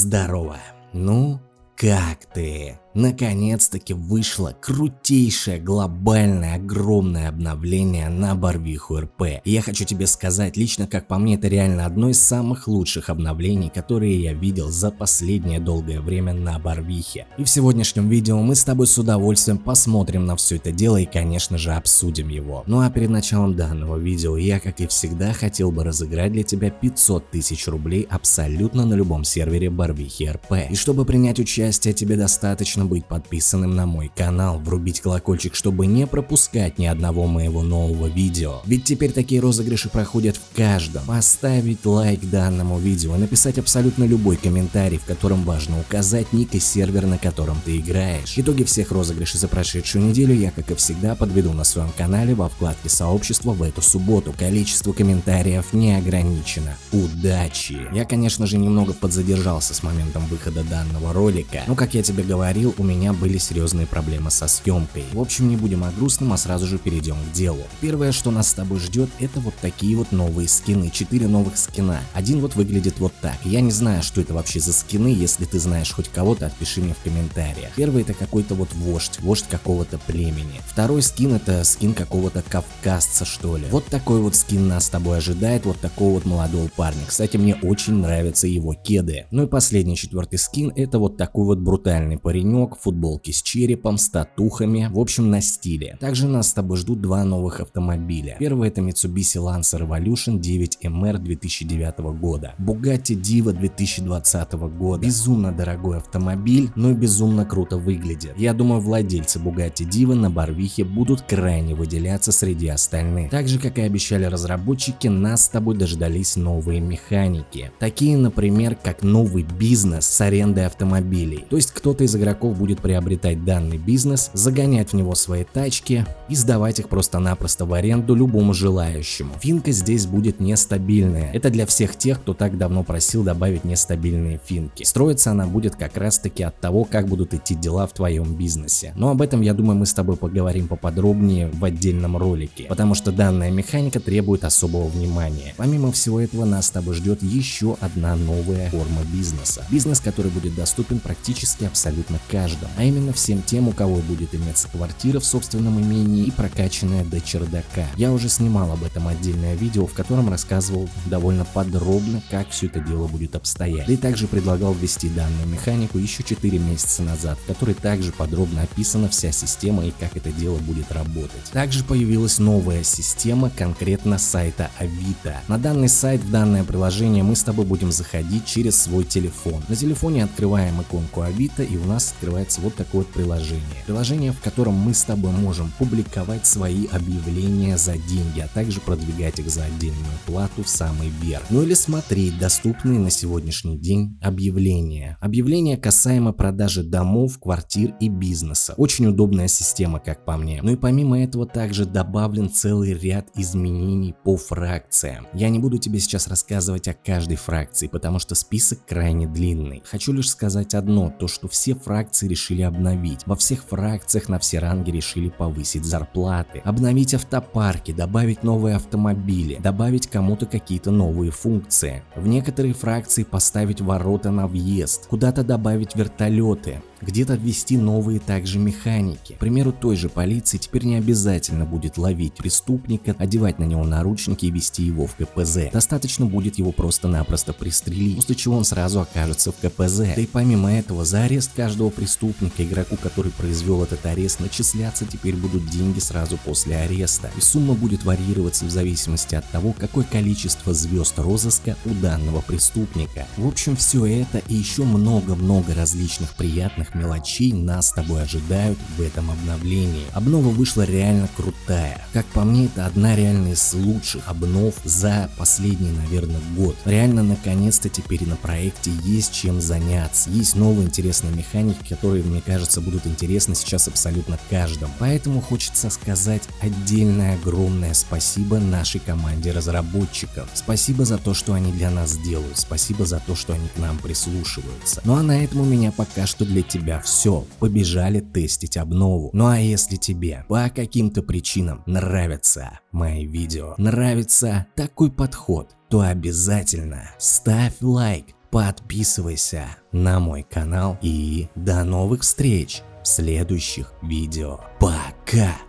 Здорово. Ну, как ты? Наконец-таки вышло крутейшее, глобальное, огромное обновление на Барвиху РП. Я хочу тебе сказать, лично как по мне, это реально одно из самых лучших обновлений, которые я видел за последнее долгое время на Барвихе. И в сегодняшнем видео мы с тобой с удовольствием посмотрим на все это дело и конечно же обсудим его. Ну а перед началом данного видео я как и всегда хотел бы разыграть для тебя 500 тысяч рублей абсолютно на любом сервере Барвихи РП. И чтобы принять участие тебе достаточно быть подписанным на мой канал, врубить колокольчик, чтобы не пропускать ни одного моего нового видео. Ведь теперь такие розыгрыши проходят в каждом. Поставить лайк данному видео, написать абсолютно любой комментарий, в котором важно указать ник и сервер, на котором ты играешь. Итоги всех розыгрышей за прошедшую неделю я, как и всегда, подведу на своем канале во вкладке сообщества в эту субботу. Количество комментариев не ограничено. Удачи! Я, конечно же, немного подзадержался с моментом выхода данного ролика, но, как я тебе говорил, у меня были серьезные проблемы со съемкой. В общем, не будем о грустном, а сразу же перейдем к делу. Первое, что нас с тобой ждет, это вот такие вот новые скины. Четыре новых скина. Один вот выглядит вот так. Я не знаю, что это вообще за скины, если ты знаешь хоть кого-то, отпиши мне в комментариях. Первый это какой-то вот вождь, вождь какого-то племени. Второй скин это скин какого-то кавказца, что ли. Вот такой вот скин нас с тобой ожидает, вот такого вот молодого парня. Кстати, мне очень нравятся его кеды. Ну и последний четвертый скин это вот такой вот брутальный паренек, замок, футболки с черепом, с татухами, в общем на стиле. Также нас с тобой ждут два новых автомобиля. Первый это Mitsubishi Lancer Evolution 9MR 2009 года, Bugatti Diva 2020 года. Безумно дорогой автомобиль, но и безумно круто выглядит. Я думаю владельцы Bugatti Diva на Барвихе будут крайне выделяться среди остальных. Так же как и обещали разработчики, нас с тобой дождались новые механики. Такие например как новый бизнес с арендой автомобилей. То есть кто-то из игроков будет приобретать данный бизнес, загонять в него свои тачки и сдавать их просто-напросто в аренду любому желающему. Финка здесь будет нестабильная. Это для всех тех, кто так давно просил добавить нестабильные финки. Строиться она будет как раз таки от того, как будут идти дела в твоем бизнесе. Но об этом, я думаю, мы с тобой поговорим поподробнее в отдельном ролике, потому что данная механика требует особого внимания. Помимо всего этого, нас с тобой ждет еще одна новая форма бизнеса. Бизнес, который будет доступен практически абсолютно каждому каждом, а именно всем тем, у кого будет иметься квартира в собственном имении и прокачанная до чердака. Я уже снимал об этом отдельное видео, в котором рассказывал довольно подробно, как все это дело будет обстоять. И также предлагал ввести данную механику еще 4 месяца назад, в которой также подробно описана вся система и как это дело будет работать. Также появилась новая система конкретно сайта Авито. На данный сайт, в данное приложение мы с тобой будем заходить через свой телефон. На телефоне открываем иконку Авито и у нас открывается открывается вот такое вот приложение. Приложение, в котором мы с тобой можем публиковать свои объявления за деньги, а также продвигать их за отдельную плату в самый верх. Ну или смотреть доступные на сегодняшний день объявления. Объявления касаемо продажи домов, квартир и бизнеса. Очень удобная система, как по мне. Ну и помимо этого также добавлен целый ряд изменений по фракциям. Я не буду тебе сейчас рассказывать о каждой фракции, потому что список крайне длинный. Хочу лишь сказать одно, то что все фракции решили обновить. Во всех фракциях на все ранги решили повысить зарплаты, обновить автопарки, добавить новые автомобили, добавить кому-то какие-то новые функции. В некоторые фракции поставить ворота на въезд, куда-то добавить вертолеты, где-то ввести новые также механики. К примеру, той же полиции теперь не обязательно будет ловить преступника, одевать на него наручники и вести его в КПЗ. Достаточно будет его просто-напросто пристрелить, после чего он сразу окажется в КПЗ. Да и помимо этого, за арест каждого преступника, игроку, который произвел этот арест, начисляться теперь будут деньги сразу после ареста. И сумма будет варьироваться в зависимости от того, какое количество звезд розыска у данного преступника. В общем, все это и еще много-много различных приятных разных мелочей нас с тобой ожидают в этом обновлении. Обнова вышла реально крутая. Как по мне, это одна реально из лучших обнов за последний, наверное, год. Реально, наконец-то теперь на проекте есть чем заняться. Есть новые интересные механики, которые, мне кажется, будут интересны сейчас абсолютно каждому. Поэтому хочется сказать отдельное огромное спасибо нашей команде разработчиков. Спасибо за то, что они для нас делают. Спасибо за то, что они к нам прислушиваются. Ну а на этом у меня пока что для тебя тебя все, побежали тестить обнову. Ну а если тебе по каким-то причинам нравятся мои видео, нравится такой подход, то обязательно ставь лайк, подписывайся на мой канал и до новых встреч в следующих видео. Пока!